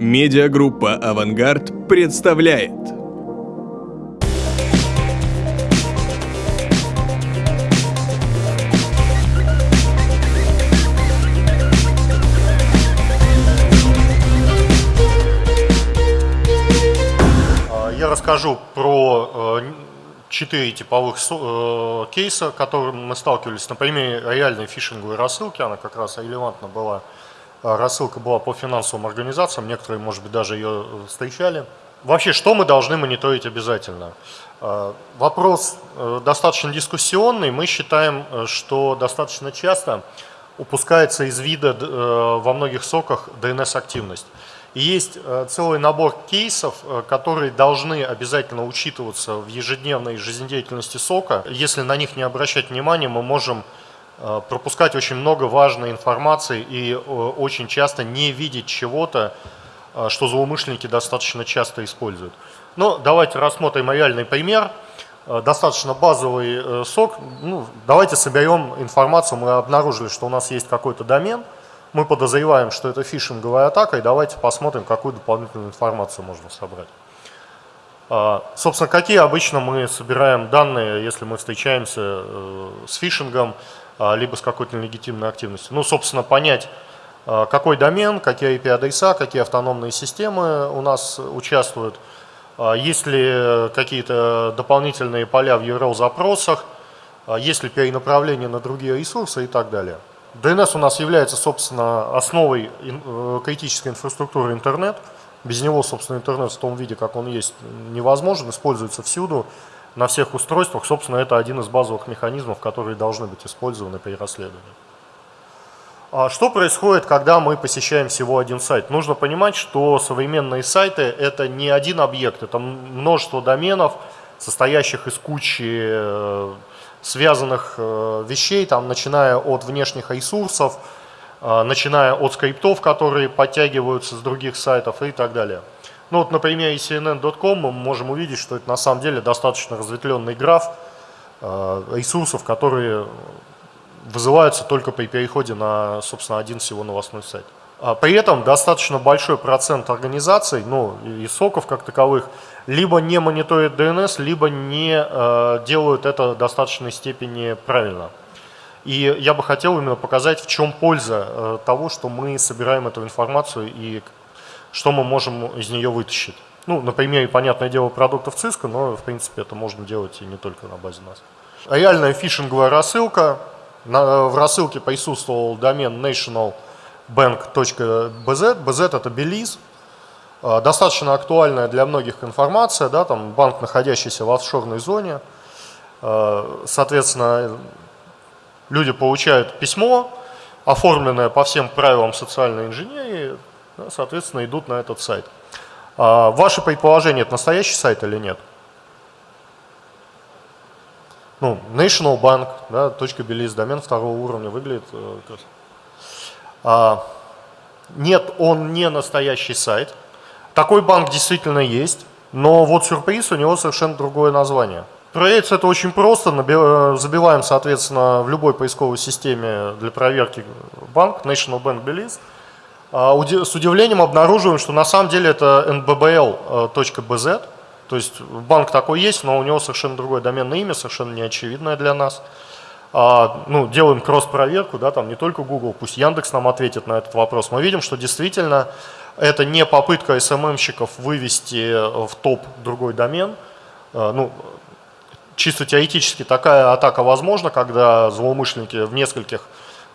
Медиагруппа «Авангард» представляет Я расскажу про э, четыре типовых э, кейса, которым мы сталкивались на примере реальной фишинговой рассылки. Она как раз релевантна была. Э, рассылка была по финансовым организациям, некоторые, может быть, даже ее встречали. Вообще, что мы должны мониторить обязательно? Вопрос достаточно дискуссионный. Мы считаем, что достаточно часто упускается из вида во многих соках DNS-активность. И есть э, целый набор кейсов, э, которые должны обязательно учитываться в ежедневной жизнедеятельности сока. Если на них не обращать внимания, мы можем э, пропускать очень много важной информации и очень часто не видеть чего-то, что злоумышленники достаточно часто используют. Но давайте рассмотрим реальный пример. Достаточно базовый сок. Ну, давайте соберем информацию. Мы обнаружили, что у нас есть какой-то домен – мы подозреваем, что это фишинговая атака, и давайте посмотрим, какую дополнительную информацию можно собрать. Собственно, какие обычно мы собираем данные, если мы встречаемся э, с фишингом, либо с какой-то легитимной активностью? Ну, собственно, понять, а, какой домен, какие IP-адреса, какие автономные системы у нас участвуют, есть ли какие-то дополнительные поля в URL-запросах, есть ли перенаправление на другие ресурсы и так далее. DNS у нас является, собственно, основой э, критической инфраструктуры интернет. Без него, собственно, интернет в том виде, как он есть, невозможен, используется всюду, на всех устройствах. Собственно, это один из базовых механизмов, которые должны быть использованы при расследовании. А что происходит, когда мы посещаем всего один сайт? Нужно понимать, что современные сайты – это не один объект, это множество доменов, состоящих из кучи э, связанных э, вещей, там, начиная от внешних ресурсов, э, начиная от скриптов, которые подтягиваются с других сайтов и так далее. Ну вот на примере CNN.com мы можем увидеть, что это на самом деле достаточно разветвленный граф э, ресурсов, которые вызываются только при переходе на, собственно, один всего новостной сайт. А при этом достаточно большой процент организаций, ну и соков как таковых, либо не мониторят DNS, либо не э, делают это в достаточной степени правильно. И я бы хотел именно показать, в чем польза э, того, что мы собираем эту информацию и что мы можем из нее вытащить. Ну, на примере, понятное дело, продуктов Cisco, но, в принципе, это можно делать и не только на базе нас. Реальная фишинговая рассылка. В рассылке присутствовал домен national bank.bz. BZ это Belize. А, достаточно актуальная для многих информация, да, там банк, находящийся в офшорной зоне. А, соответственно, люди получают письмо, оформленное по всем правилам социальной инженерии, соответственно, идут на этот сайт. А, ваше предположение, это настоящий сайт или нет? Ну, National Bank, да, .belize, домен второго уровня выглядит э, а, нет, он не настоящий сайт. Такой банк действительно есть, но вот сюрприз, у него совершенно другое название. Проверить это очень просто. Забиваем, соответственно, в любой поисковой системе для проверки банк, National Bank Belize. А, с удивлением обнаруживаем, что на самом деле это nbbl.bz, то есть банк такой есть, но у него совершенно другое доменное имя, совершенно неочевидное для нас. А, ну, делаем кросс-проверку, да, там не только Google, пусть Яндекс нам ответит на этот вопрос, мы видим, что действительно это не попытка СММщиков вывести в топ другой домен. А, ну, чисто теоретически такая атака возможна, когда злоумышленники в нескольких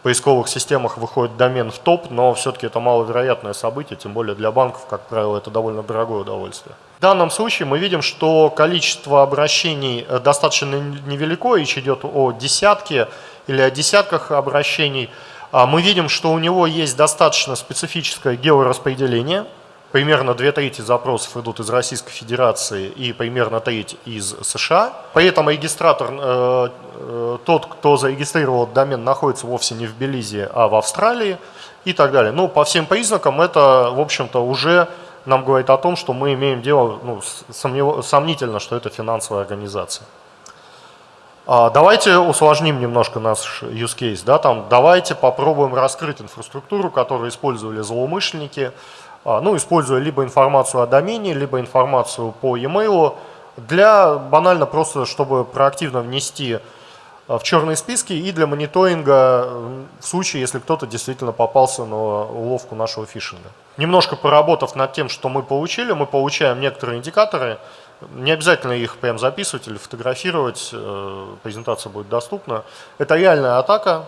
поисковых системах выходит домен в топ, но все-таки это маловероятное событие, тем более для банков, как правило, это довольно дорогое удовольствие. В данном случае мы видим, что количество обращений э, достаточно невелико, речь идет о десятке или о десятках обращений. А мы видим, что у него есть достаточно специфическое геораспределение, примерно две трети запросов идут из Российской Федерации и примерно треть из США. При этом регистратор, э, э, тот, кто зарегистрировал домен, находится вовсе не в Белизе, а в Австралии и так далее. Но ну, по всем признакам это, в общем-то, уже нам говорит о том, что мы имеем дело, ну, сомнев... сомнительно, что это финансовая организация. А давайте усложним немножко наш use case. Да, там, давайте попробуем раскрыть инфраструктуру, которую использовали злоумышленники, ну, используя либо информацию о домене, либо информацию по e-mail, для банально просто, чтобы проактивно внести в черные списки и для мониторинга в случае, если кто-то действительно попался на уловку нашего фишинга. Немножко поработав над тем, что мы получили, мы получаем некоторые индикаторы, не обязательно их прям записывать или фотографировать, э, презентация будет доступна. Это реальная атака.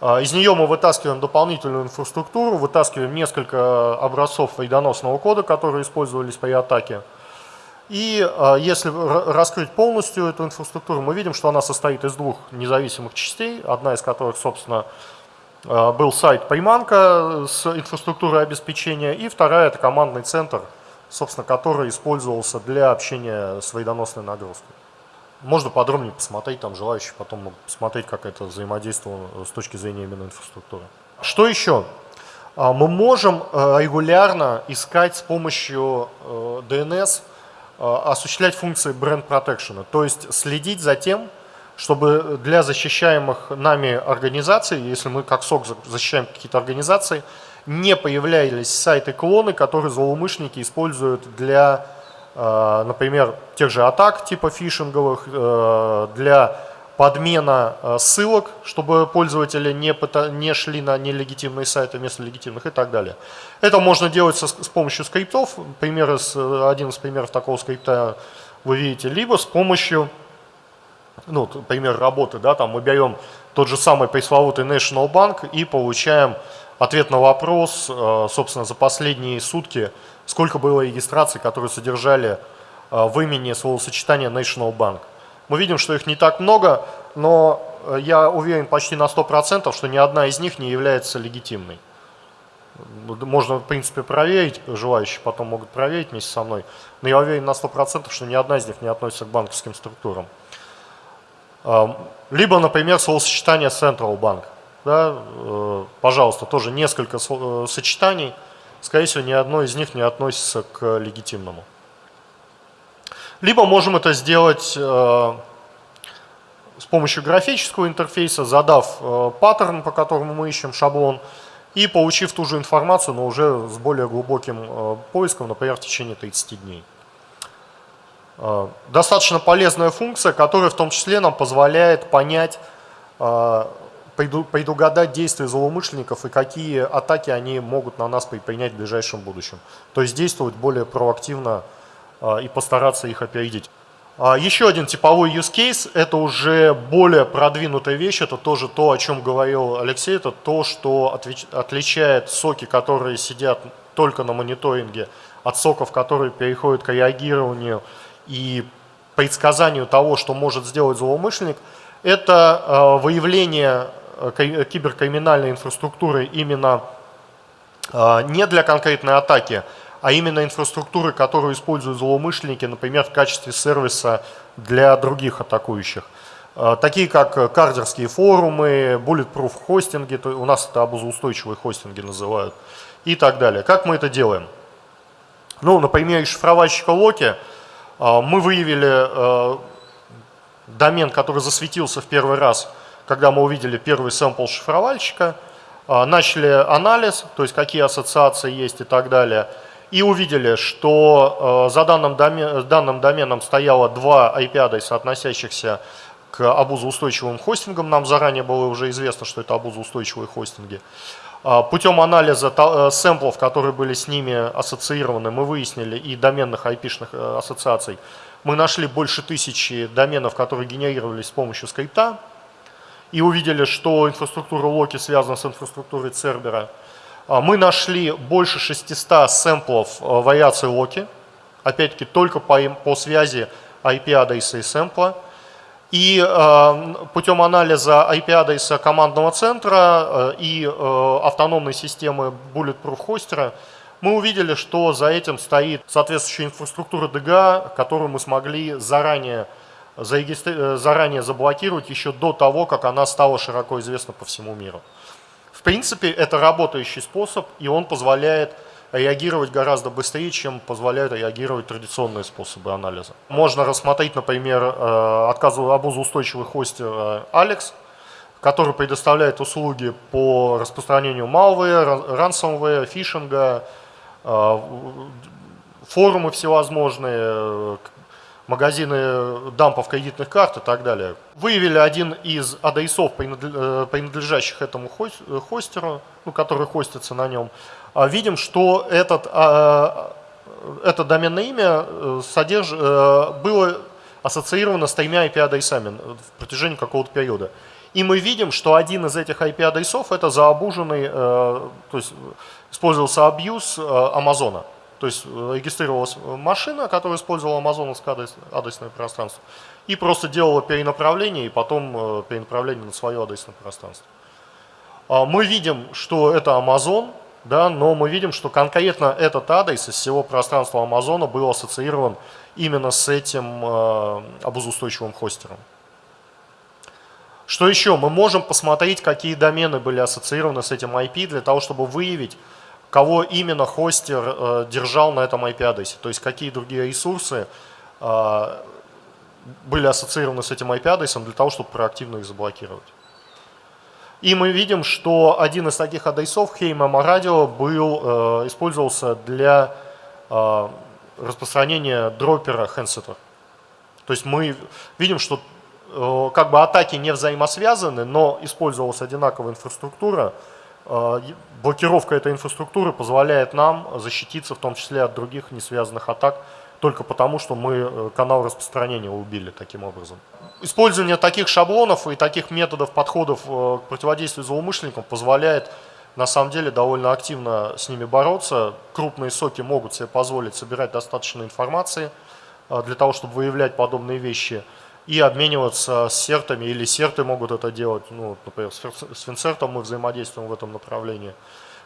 А, из нее мы вытаскиваем дополнительную инфраструктуру, вытаскиваем несколько образцов вредоносного кода, которые использовались при атаке. И а, если раскрыть полностью эту инфраструктуру, мы видим, что она состоит из двух независимых частей, одна из которых, собственно, а, был сайт приманка с инфраструктурой обеспечения, и вторая – это командный центр – собственно, который использовался для общения с вредоносной нагрузкой. Можно подробнее посмотреть, там желающие потом могут посмотреть, как это взаимодействовало с точки зрения именно инфраструктуры. Что еще? А, мы можем э, регулярно искать с помощью DNS, э, э, осуществлять функции бренд protection, то есть следить за тем, чтобы для защищаемых нами организаций, если мы как СОК защищаем какие-то организации, не появлялись сайты-клоны, которые злоумышленники используют для, э, например, тех же атак типа фишинговых, э, для подмена э, ссылок, чтобы пользователи не, не шли на нелегитимные сайты вместо легитимных и так далее. Это можно делать с помощью скриптов. Пример из, один из примеров такого скрипта вы видите, либо с помощью, ну, пример работы, да, там мы берем тот же самый пресловутый National Bank и получаем ответ на вопрос, э, собственно, за последние сутки, сколько было регистраций, которые содержали э, в имени словосочетания National Bank. Мы видим, что их не так много, но э, я уверен почти на 100%, что ни одна из них не является легитимной. Можно, в принципе, проверить, желающие потом могут проверить вместе со мной, но я уверен на 100%, что ни одна из них не относится к банковским структурам. Либо, например, словосочетание Central Bank – да, э, пожалуйста, тоже несколько сочетаний, скорее всего, ни одно из них не относится к легитимному. Либо можем это сделать э, с помощью графического интерфейса, задав паттерн, по которому мы ищем шаблон, и получив ту же информацию, но уже с более глубоким поиском, например, в течение 30 дней. Достаточно полезная функция, которая в том числе нам позволяет понять, предугадать действия злоумышленников и какие атаки они могут на нас предпринять в ближайшем будущем. То есть действовать более проактивно а, и постараться их опередить. А, еще один типовой use case – это уже более продвинутая вещь, это тоже то, о чем говорил Алексей, это то, что отличает соки, которые сидят только на мониторинге, от соков, которые переходят к реагированию и предсказанию того, что может сделать злоумышленник, это а, выявление киберкриминальной инфраструктуры именно а, не для конкретной атаки, а именно инфраструктуры, которую используют злоумышленники, например, в качестве сервиса для других атакующих. А, такие как кардерские форумы, bulletproof хостинги, у нас это обузоустойчивые хостинги называют, и так далее. Как мы это делаем? Ну, на примере шифровальщика Локи а, мы выявили домен, который засветился в первый раз – когда мы увидели первый сэмпл шифровальщика, а, начали анализ, то есть какие ассоциации есть и так далее, и увидели, что а, за данным, домен, данным доменом стояло два IP-адреса, относящихся к абузоустойчивым хостингам. Нам заранее было уже известно, что это абузоустойчивые хостинги. А, путем анализа э, сэмплов, которые были с ними ассоциированы, мы выяснили и доменных IP-шных э, ассоциаций, мы нашли больше тысячи доменов, которые генерировались с помощью скрипта и увидели, что инфраструктура Локи связана с инфраструктурой Цербера. А, мы нашли больше 600 сэмплов а, вариаций Локи, опять-таки только по, по связи IP-адреса и сэмпла. И э, путем анализа IP-адреса командного центра э, и э, автономной системы Bulletproof хостера мы увидели, что за этим стоит соответствующая инфраструктура DGA, которую мы смогли заранее заранее заблокировать еще до того, как она стала широко известна по всему миру. В принципе, это работающий способ, и он позволяет реагировать гораздо быстрее, чем позволяют реагировать традиционные способы анализа. Можно рассмотреть, например, э, отказу обузоустойчивый хостер э, Alex, который предоставляет услуги по распространению malware, ransomware, фишинга, форумы всевозможные, магазины дампов кредитных карт и так далее. Выявили один из адресов, принадлежащих этому хостеру, ну, который хостится на нем. Видим, что этот, это доменное имя содерж... было ассоциировано с тремя IP-адресами в протяжении какого-то периода. И мы видим, что один из этих IP-адресов это заобуженный, э, то есть использовался абьюз э, Амазона. То есть э, регистрировалась машина, которая использовала амазоновское адрес, адресное пространство, и просто делала перенаправление, и потом перенаправление на свое адресное пространство. А мы видим, что это Amazon, да, но мы видим, что конкретно этот адрес из всего пространства Амазона был ассоциирован именно с этим э, обузустойчивым хостером. Что еще? Мы можем посмотреть, какие домены были ассоциированы с этим IP, для того, чтобы выявить, кого именно хостер э, держал на этом IP-адресе. То есть, какие другие ресурсы э, были ассоциированы с этим IP-адресом, для того, чтобы проактивно их заблокировать. И мы видим, что один из таких адресов, Хеймама радио, был, использовался для распространения дропера Handsetter. То есть мы видим, что э, как бы атаки не взаимосвязаны, но использовалась одинаковая инфраструктура. Э, блокировка этой инфраструктуры позволяет нам защититься в том числе от других несвязанных атак, только потому, что мы э, канал распространения убили таким образом. Использование таких шаблонов и таких методов, подходов к противодействию злоумышленникам позволяет на самом деле довольно активно с ними бороться. Крупные соки могут себе позволить собирать достаточно информации для того, чтобы выявлять подобные вещи и обмениваться с сертами, или серты могут это делать, ну, например, с Финцертом мы взаимодействуем в этом направлении.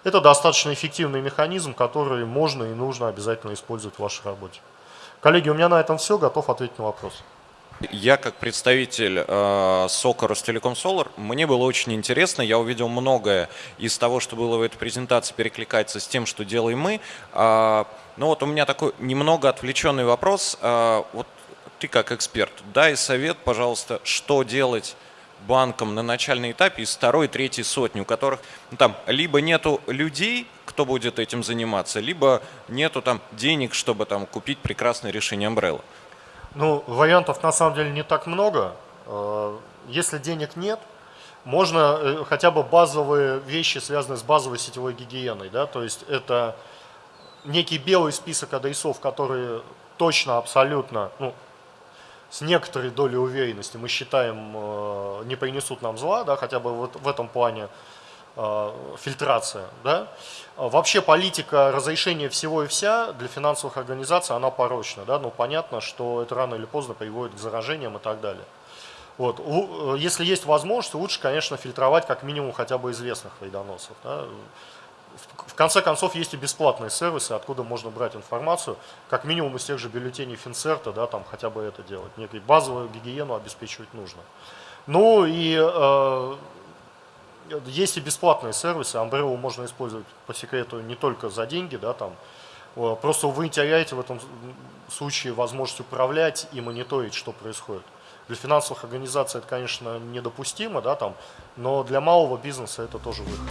Это достаточно эффективный механизм, который можно и нужно обязательно использовать в вашей работе. Коллеги, у меня на этом все, готов ответить на вопросы. Я как представитель э, СОКа Ростелеком Солар, мне было очень интересно, я увидел многое из того, что было в этой презентации, перекликается с тем, что делаем мы. Э, ну вот у меня такой немного отвлеченный вопрос. Э, вот ты как эксперт, дай совет, пожалуйста, что делать банкам на начальном этапе из второй, третьей сотни, у которых ну, там либо нету людей, кто будет этим заниматься, либо нету там денег, чтобы там купить прекрасное решение Umbrella. Ну, вариантов на самом деле не так много. Э, если денег нет, можно э, хотя бы базовые вещи, связанные с базовой сетевой гигиеной. Да? То есть это некий белый список адресов, которые точно, абсолютно, ну, с некоторой долей уверенности мы считаем э, не принесут нам зла, да, хотя бы вот в этом плане Э, фильтрация. Да? Вообще политика разрешения всего и вся для финансовых организаций, она порочна. Да? Но понятно, что это рано или поздно приводит к заражениям и так далее. Вот. Э, если есть возможность, лучше, конечно, фильтровать как минимум хотя бы известных вредоносов. Да? В конце концов, есть и бесплатные сервисы, откуда можно брать информацию, как минимум из тех же бюллетеней Финцерта, да, там хотя бы это делать. Некую базовую гигиену обеспечивать нужно. Ну и э, есть и бесплатные сервисы, Umbrella можно использовать по секрету не только за деньги, да, там, просто вы теряете в этом случае возможность управлять и мониторить, что происходит. Для финансовых организаций это, конечно, недопустимо, да, там, но для малого бизнеса это тоже выход.